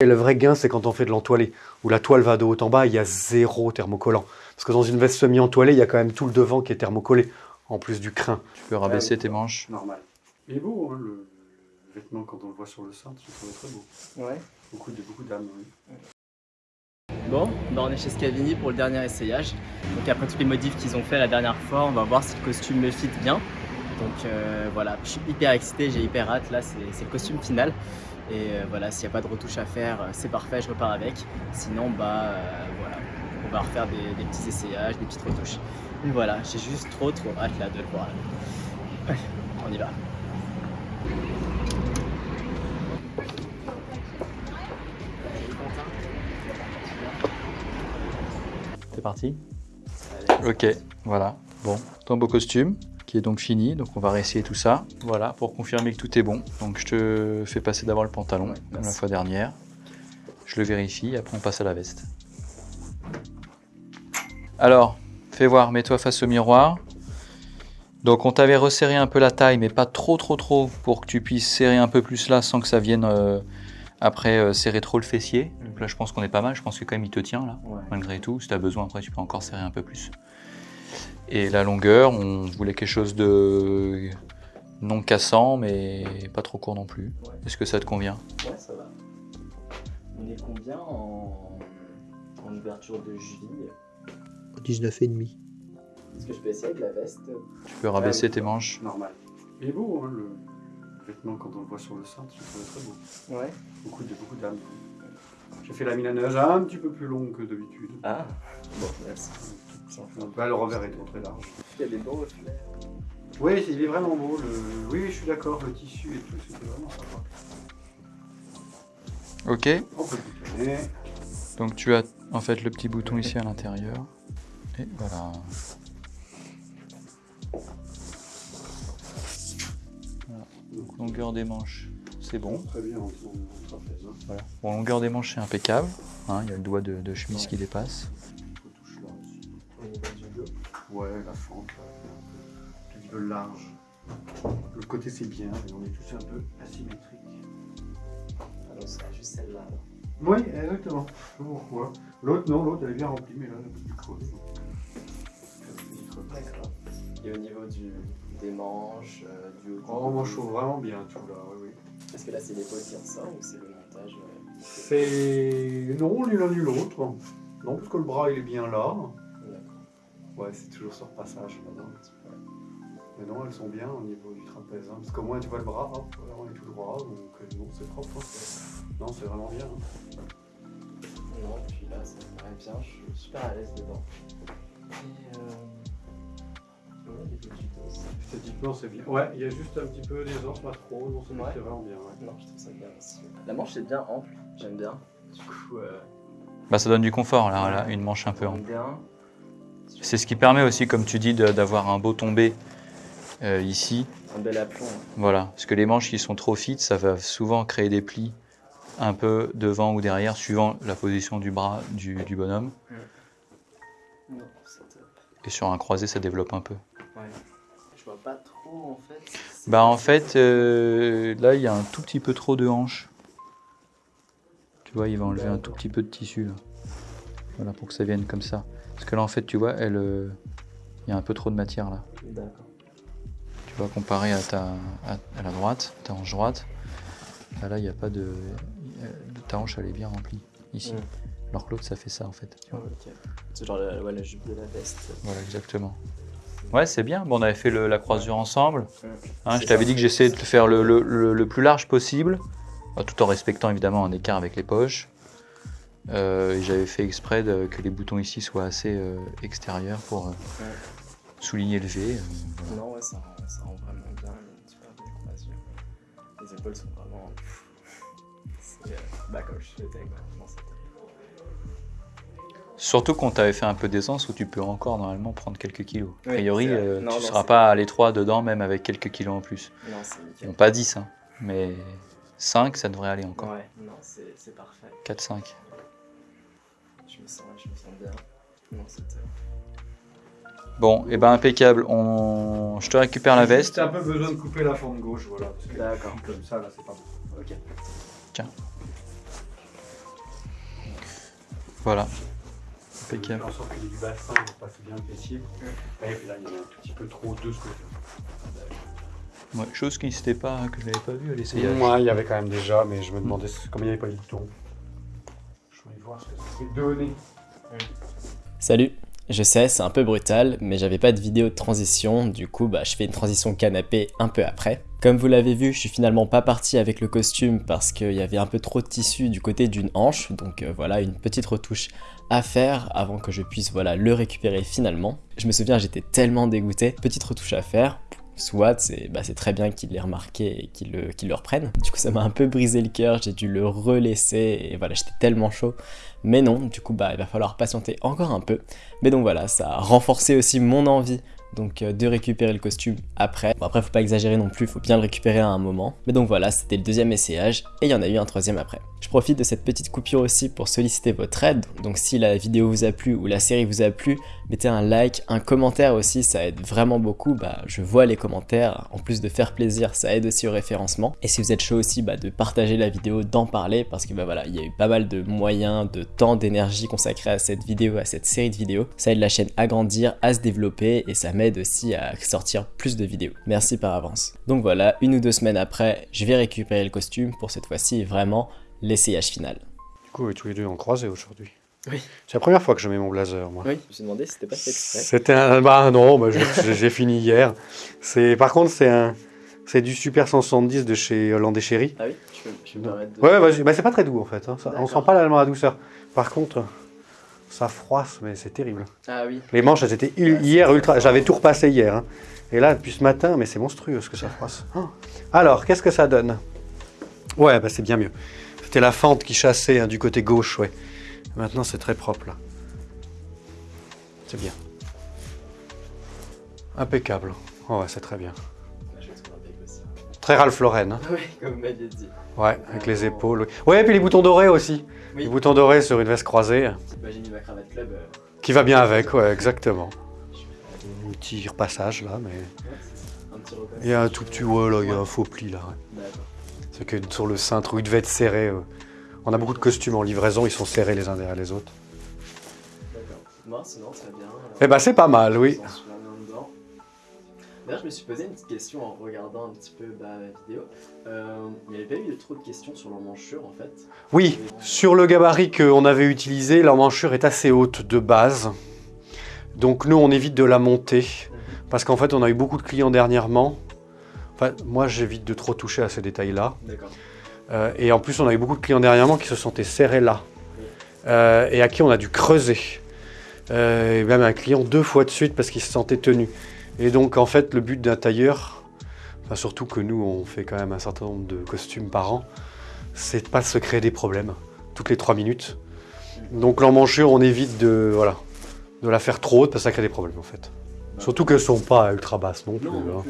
Et le vrai gain, c'est quand on fait de l'entoilé, où la toile va de haut en bas, il y a zéro thermocollant. Parce que dans une veste semi-entoilée, il y a quand même tout le devant qui est thermocollé, en plus du crin. Tu peux rabaisser tes manches. Normal. Il est beau, hein, le, le vêtement, quand on le voit sur le sein, je le trouve très beau. Ouais. Beaucoup de beaucoup d'âme, oui. Bon, bah on est chez Scavini pour le dernier essayage. Donc après tous les modifs qu'ils ont fait la dernière fois, on va voir si le costume me fit bien. Donc euh, voilà, je suis hyper excité, j'ai hyper hâte. Là, c'est le costume final. Et euh, voilà, s'il n'y a pas de retouche à faire, euh, c'est parfait, je repars avec. Sinon, bah euh, voilà, on va refaire des, des petits essayages, des petites retouches. Et voilà, j'ai juste trop trop hâte là de le voir. là. Ouais, on y va. C'est parti Ok, voilà. Bon, ton beau costume qui est donc fini. Donc on va réessayer tout ça. Voilà, pour confirmer que tout est bon. Donc je te fais passer d'abord le pantalon, Ouais, comme la fois dernière. Je le vérifie, après on passe à la veste. Alors, fais voir, mets-toi face au miroir. Donc on t'avait resserré un peu la taille, mais pas trop trop trop, pour que tu puisses serrer un peu plus là sans que ça vienne euh, après euh, serrer trop le fessier. Donc là je pense qu'on est pas mal, je pense que quand même il te tient là Ouais. malgré tout. Si tu as besoin, après, tu peux encore serrer un peu plus. Et la longueur, on voulait quelque chose de non cassant, mais pas trop court non plus. Ouais. Est-ce que ça te convient? Ouais, ça va. On est combien en, en ouverture de cheville 19,5. Est-ce que je peux essayer avec la veste? Tu peux rabaisser tes manches. Normal. Il est beau, hein, le vêtement, quand on le voit sur le sein, je trouve très beau. Ouais. Beaucoup de beaucoup d'âme. J'ai fait la milanage un petit peu plus longue que d'habitude. Ah, bon, merci. Donc, le revers est très large. Il y a des beaux reflets. Oui, il est vraiment beau. Le... Oui, je suis d'accord. Le tissu et tout, c'était vraiment sympa. Ok, On peut boutonner. donc tu as en fait le petit bouton ici à l'intérieur. Et voilà. Voilà. Donc, longueur des manches, c'est bon. Très bien, on. Voilà. Bon, longueur des manches, c'est impeccable. Hein, Il y a le doigt de, de chemise qui dépasse. La fente, un petit peu large. Le côté c'est bien, mais on est tous un peu asymétriques. Alors, c'est juste celle-là. Oui, exactement. Je sais pas pourquoi. L'autre, non, l'autre elle est bien remplie, mais là, elle est plus creuse. D'accord. Et au niveau du, des manches, euh, du haut. Oh, je trouve vraiment bien tout là, oui, oui. Est-ce que là, c'est l'épaule qui ressort ou c'est le montage euh, C'est. Non, ni l'un ni l'autre. Non, parce que le bras il est bien là. Ouais, c'est toujours sur passage maintenant. Mais non, elles sont bien au niveau du trapèze. hein, parce qu'au moins tu vois le bras, hop, voilà, on est tout droit, donc euh, non, c'est propre. hein, c'est- non, c'est vraiment bien. hein. Non, puis là, ça me paraît bien, je suis super à l'aise dedans. Et euh... Esthétiquement, c'est bien. Ouais, il y a juste un petit peu des os, pas trop. Non, c'est Ouais. vraiment bien. Ouais. Non, je trouve ça bien aussi. La manche est bien ample, j'aime bien. Du coup, euh, Bah, ça donne du confort, là, là, une manche un peu ample. j'aime bien. C'est ce qui permet aussi, comme tu dis, d'avoir un beau tombé euh, ici. Un bel aplomb. Voilà, parce que les manches qui sont trop fit, ça va souvent créer des plis un peu devant ou derrière, suivant la position du bras du, du bonhomme. Non, c'est top. Et sur un croisé, ça développe un peu. Ouais. Je vois pas trop en fait. Bah en fait, euh, là, il y a un tout petit peu trop de hanches. Tu vois, il va enlever un tout petit peu de tissu, là. Voilà, pour que ça vienne comme ça. Parce que là, en fait, tu vois, elle, euh, il y a un peu trop de matière, là. D'accord. Tu vois, comparé à, ta, à, à la droite, ta hanche droite, là, il n'y a pas de, de... Ta hanche, elle est bien remplie, ici. Alors que l'autre, ça fait ça, en fait. C'est genre la, ouais, la jupe de la veste. Voilà, exactement. Ouais, c'est bien. Bon, on avait fait le- la croisure ensemble. Hein, je t'avais dit que j'essayais de le faire le, le- le- le plus large possible, euh, tout en respectant évidemment un écart avec les poches. Euh, J'avais fait exprès de- que les boutons ici soient assez euh, extérieurs pour euh, souligner le V. voilà. Non, ouais, ça rend, ça rend vraiment bien. Super croisure. Les épaules sont vraiment. C'est bah, comme je souhaitais, quoi. Non, c'est top. Surtout qu'on t'avait fait un peu d'aisance où tu peux encore normalement prendre quelques kilos. A priori, euh, Non, tu ne seras pas à l'étroit dedans, même avec quelques kilos en plus. Non, c'est nickel. Bon, pas 10, hein, mais 5, ça devrait aller encore. Ouais, non, c'est parfait. 4-5. Je me sens, je me sens bien. Top. Bon, et ben impeccable. On... Je te récupère la veste. T'as un peu besoin de couper la fente gauche, voilà. Parce que D'accord. comme ça, là, c'est pas bon. Ok. Voilà. Faire Impeccable. En sorte qu'il y ait du bassin pour passer bien le fessier. Et puis là, il y en a un tout petit peu trop de ce côté. Ouais, chose qui n'était pas, que je n'avais pas vu à l'essayage. Moi, il y avait quand même déjà, mais je me demandais combien il n'y avait pas les boutons. Je voulais Salut Je sais, c'est un peu brutal, mais j'avais pas de vidéo de transition, du coup bah, je fais une transition canapé un peu après. Comme vous l'avez vu, je suis finalement pas parti avec le costume parce qu'il y avait un peu trop de tissu du côté d'une hanche, donc euh, voilà une petite retouche à faire avant que je puisse voilà le récupérer finalement. Je me souviens, j'étais tellement dégoûté. Petite retouche à faire. Soit c'est bah, très bien qu'il l'ait remarqué et qu'il le, le reprenne. Du coup, ça m'a un peu brisé le cœur, j'ai dû le relaisser et voilà, j'étais tellement chaud. Mais non, du coup, bah, il va falloir patienter encore un peu. Mais donc voilà, ça a renforcé aussi mon envie donc euh, de récupérer le costume après. Bon, après, faut pas exagérer non plus, faut bien le récupérer à un moment. Mais donc voilà, c'était le deuxième essayage et il y en a eu un troisième après. Je profite de cette petite coupure aussi pour solliciter votre aide. Donc si la vidéo vous a plu ou la série vous a plu, mettez un like, un commentaire aussi, ça aide vraiment beaucoup. Bah, je vois les commentaires, en plus de faire plaisir, ça aide aussi au référencement. Et si vous êtes chaud aussi, bah, de partager la vidéo, d'en parler, parce que bah voilà, il y a eu pas mal de moyens, de temps, d'énergie consacrés à cette vidéo, à cette série de vidéos. Ça aide la chaîne à grandir, à se développer et ça m'aide aussi à sortir plus de vidéos. Merci par avance. Donc voilà, une ou deux semaines après, je vais récupérer le costume pour cette fois-ci vraiment l'essayage final. Du coup, tous les deux en croisé aujourd'hui. Oui. C'est la première fois que je mets mon blazer, moi. Oui, je me suis demandé si c'était pas fait exprès. C'était un. Bah non, bah, j'ai fini hier. C'est Par contre, c'est un. C'est du Super 170 de chez Hollandais Chéri. Ah oui, je peux, je peux me permettre de... Ouais, vas-y. Bah, c'est pas très doux en fait. hein. Ça- on sent pas la, la douceur. Par contre, ça froisse, mais c'est terrible. Ah oui. Les manches, elles étaient hier ultra. J'avais tout repassé hier. hein. Et là, depuis ce matin, mais c'est monstrueux ce que ça froisse. Oh. Alors, qu'est-ce que ça donne? Ouais, bah c'est bien mieux. C'était la fente qui chassait hein, du côté gauche, ouais. Maintenant, c'est très propre là. C'est bien. Impeccable. Oh, ouais, c'est très bien. Très Ralph Lauren. hein. Oui, comme vous m'aviez dit. Ouais, avec les épaules. oui. Ouais, et puis les boutons dorés aussi. Oui. Les boutons dorés sur une veste croisée. Bah, j'ai mis ma cravate club. euh, Qui va bien avec, ouais, exactement. Un petit repassage là, mais. Ouais. Un petit. Il y a un tout petit. Ouais, là, il y a un faux pli là. ouais. D'accord. C'est que sur le cintre où il devait être serré. euh, On a beaucoup de costumes en livraison, ils sont serrés les uns derrière les autres. D'accord. Bon, sinon, très bien. Eh ben, c'est pas mal, oui. D'ailleurs, je me suis posé une petite question en regardant un petit peu bah, la vidéo. Euh, il n'y avait pas eu trop de questions sur l'emmanchure en fait. Oui, sur le gabarit qu'on avait utilisé, l'emmanchure est assez haute de base. Donc nous, on évite de la monter. Parce qu'en fait, on a eu beaucoup de clients dernièrement. Enfin, moi, j'évite de trop toucher à ces détails-là. Euh, et en plus, on a eu beaucoup de clients dernièrement qui se sentaient serrés là. Euh, et à qui on a dû creuser. Euh, et même un client deux fois de suite parce qu'il se sentait tenu. Et donc, en fait, le but d'un tailleur, surtout que nous, on fait quand même un certain nombre de costumes par an, c'est de pas se créer des problèmes toutes les trois minutes. Donc, l'emmanchure, on évite de, voilà, de la faire trop haute parce que ça crée des problèmes en fait. Surtout qu'elles sont pas ultra basses non plus. Hein.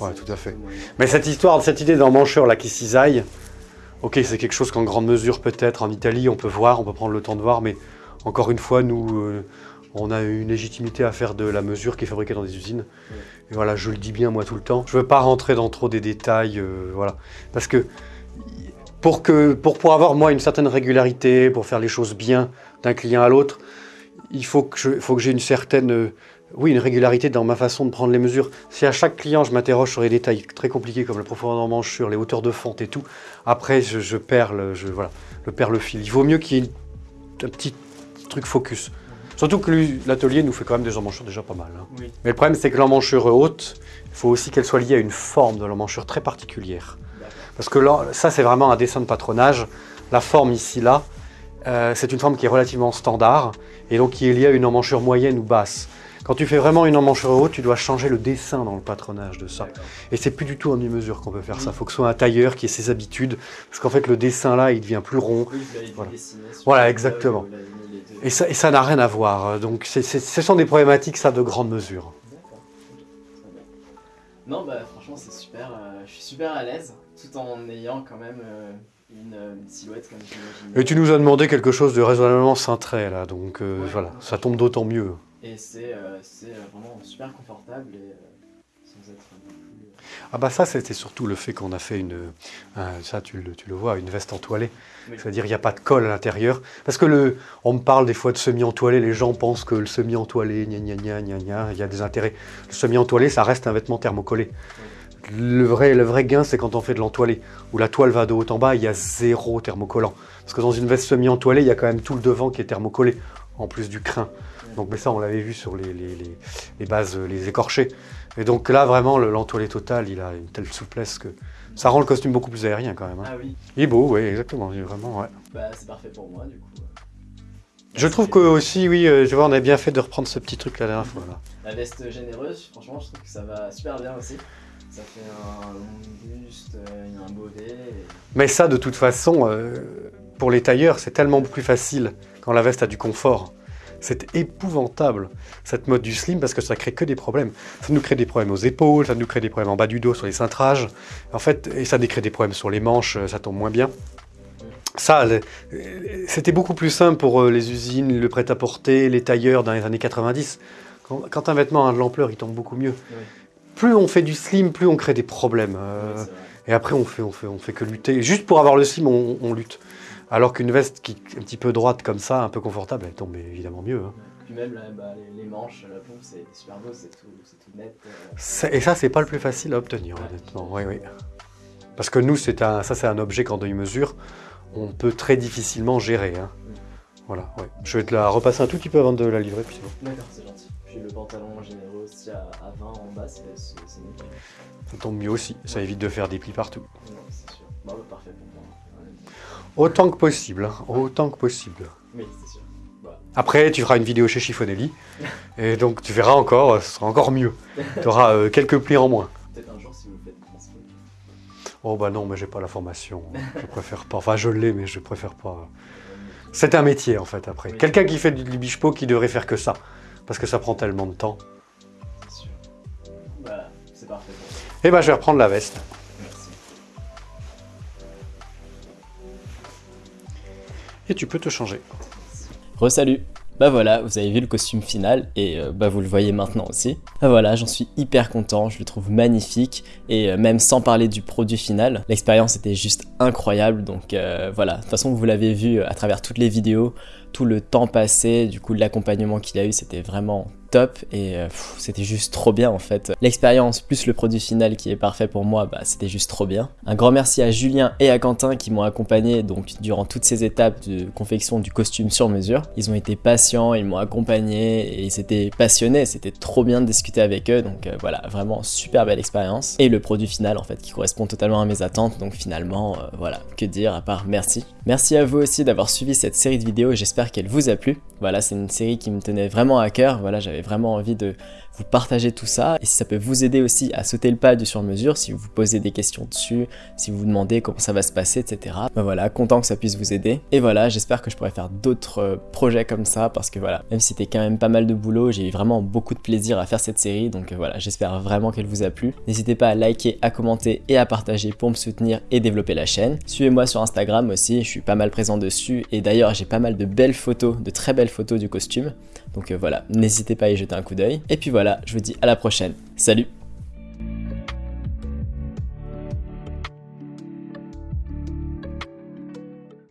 Ouais, tout à fait. Mais cette histoire, cette idée d'emmanchure là qui cisaille, ok, c'est quelque chose qu'en grande mesure peut-être en Italie on peut voir, on peut prendre le temps de voir, mais encore une fois, nous, euh, on a une légitimité à faire de la mesure qui est fabriquée dans des usines. Et voilà, je le dis bien moi tout le temps. Je veux pas rentrer dans trop des détails, euh, voilà, parce que pour que pour pouvoir avoir moi une certaine régularité, pour faire les choses bien d'un client à l'autre, il faut que j'ai une certaine euh, oui, une régularité dans ma façon de prendre les mesures. Si à chaque client je m'interroge sur les détails très compliqués comme la profondeur d'emmanchure, les hauteurs de fente et tout, après je, je perds le, je, voilà, perds le fil. Il vaut mieux qu'il y ait une- un petit truc focus. Surtout que l'atelier nous fait quand même des emmanchures déjà pas mal. hein. Oui. Mais le problème c'est que l'emmanchure haute, il faut aussi qu'elle soit liée à une forme de l'emmanchure très particulière. Parce que là, ça c'est vraiment un dessin de patronage. La forme ici là, euh, c'est une forme qui est relativement standard et donc qui est liée à une emmanchure moyenne ou basse. Quand tu fais vraiment une emmanchure haute, tu dois changer le dessin dans le patronage de ça. Et c'est plus du tout en demi-mesure qu'on peut faire ça. Il faut que ce soit un tailleur qui ait ses habitudes. Parce qu'en fait, le dessin là, il devient plus rond. Oui, l'avez Voilà. le exactement. Et ça n'a rien à voir. Donc ce sont des problématiques, ça, de grande mesure. D'accord. Non, bah franchement, c'est super. euh, je suis super à l'aise tout en ayant quand même euh, une, euh, une silhouette comme j'imaginais. Et tu nous as demandé quelque chose de raisonnablement cintré là. Donc euh, Ouais. voilà, ça tombe d'autant mieux. Et c'est euh, euh, vraiment super confortable et euh, sans être non plus, Ah bah ça, c'était surtout le fait qu'on a fait une, un- ça tu le, tu le vois, une veste entoilée. Oui. C'est-à-dire il n'y a pas de colle à l'intérieur. Parce que le, on me parle des fois de semi-entoilé, les gens pensent que le semi-entoilé, gna gna gna gna gna, il y a des intérêts. Le semi-entoilé, ça reste un vêtement thermocollé. Le vrai, le vrai gain, c'est quand on fait de l'entoilé, où la toile va de haut en bas, il y a zéro thermocollant. Parce que dans une veste semi-entoilée, il y a quand même tout le devant qui est thermocollé, en plus du crin. Donc, mais ça, on l'avait vu sur les, les- les- les bases, euh, les écorchés. Et donc là, vraiment, le- l'entoilé total, il a une telle souplesse que ça rend le costume beaucoup plus aérien quand même. hein. Ah oui, Il est beau, oui, exactement, vraiment, ouais. bah c'est parfait pour moi du coup. Je trouve que aussi, oui, euh, je vois, on a bien fait de reprendre ce petit truc la dernière fois. Là. La veste généreuse, franchement, je trouve que ça va super bien aussi. Ça fait un long buste, euh, un bonnet. et- Mais ça, de toute façon, euh, pour les tailleurs, c'est tellement plus facile quand la veste a du confort. C'est épouvantable, cette mode du slim, parce que ça crée que des problèmes. Ça nous crée des problèmes aux épaules, ça nous crée des problèmes en bas du dos, sur les cintrages. En fait, et ça nous crée des problèmes sur les manches, euh, ça tombe moins bien. Ça, euh, c'était beaucoup plus simple pour euh, les usines, le prêt-à-porter, les tailleurs dans les années 90. Quand, quand un vêtement a de l'ampleur, il tombe beaucoup mieux. Oui. Plus on fait du slim, plus on crée des problèmes. euh, Oui, et après, on fait, on fait, on fait que lutter. Juste pour avoir le slim, on, on lutte. Alors qu'une veste qui est un petit peu droite comme ça, un peu confortable, elle tombe évidemment mieux. hein. Puis même là, bah, les, les manches, la pompe, c'est super beau, c'est tout, net. euh, Et ça, c'est pas le plus facile à obtenir, Ouais. honnêtement. Oui, oui. Parce que nous, c'est un, ça, c'est un objet qu'en demi-mesure, on peut très difficilement gérer. hein. Voilà, ouais. Je vais te la repasser un tout petit peu avant de la livrer, puis c'est bon. D'accord, c'est gentil. Puis le pantalon généreux aussi à, à 20 en bas, c'est nickel. Ça tombe mieux aussi. Ça évite de faire des plis partout. Non, c'est sûr. Bah, bah, parfait pour moi. Ouais. Autant que possible. hein. Autant que possible. Oui, c'est sûr. Bah, Après, tu feras une vidéo chez Chiffonelli. et donc, tu verras encore, ce sera encore mieux. Tu auras quelques plis en moins. peut-être un jour si vous faites. Oh bah non, mais j'ai pas la formation. Je préfère pas. Enfin, je l'ai, mais je préfère pas. C'est un métier en fait après. Oui. Quelqu'un qui fait du bichpo qui devrait faire que ça. Parce que ça prend tellement de temps. Voilà, c'est parfait moi. Eh ben je vais reprendre la veste. Et tu peux te changer. Resalut Bah voilà, vous avez vu le costume final et euh, bah vous le voyez maintenant aussi. Bah voilà, j'en suis hyper content, je le trouve magnifique et euh, même sans parler du produit final, l'expérience était juste incroyable donc euh, voilà. De toute façon, vous l'avez vu à travers toutes les vidéos, tout le temps passé, du coup l'accompagnement qu'il a eu, c'était vraiment top et euh, c'était juste trop bien en fait. L'expérience plus le produit final qui est parfait pour moi, bah c'était juste trop bien. Un grand merci à Julien et à Quentin qui m'ont accompagné donc durant toutes ces étapes de confection du costume sur mesure. Ils ont été patients, ils m'ont accompagné et ils étaient passionnés, c'était trop bien de discuter avec eux donc euh, voilà, vraiment super belle expérience. Et le produit final en fait qui correspond totalement à mes attentes donc finalement euh, voilà, que dire à part merci. Merci à vous aussi d'avoir suivi cette série de vidéos et qu'elle vous a plu. Voilà, c'est une série qui me tenait vraiment à cœur, voilà, j'avais vraiment envie de vous partager tout ça et si ça peut vous aider aussi à sauter le pas du sur-mesure, si vous vous posez des questions dessus, si vous vous demandez comment ça va se passer, etc. Ben voilà, content que ça puisse vous aider. Et voilà, j'espère que je pourrai faire d'autres euh, projets comme ça parce que voilà, même si c'était quand même pas mal de boulot, j'ai eu vraiment beaucoup de plaisir à faire cette série. Donc euh, voilà, j'espère vraiment qu'elle vous a plu. N'hésitez pas à liker, à commenter et à partager pour me soutenir et développer la chaîne. Suivez-moi sur Instagram aussi, je suis pas mal présent dessus et d'ailleurs j'ai pas mal de belles photos, de très belles photos du costume. Donc euh, voilà, n'hésitez pas à y jeter un coup d'œil. Et puis voilà, je vous dis à la prochaine. Salut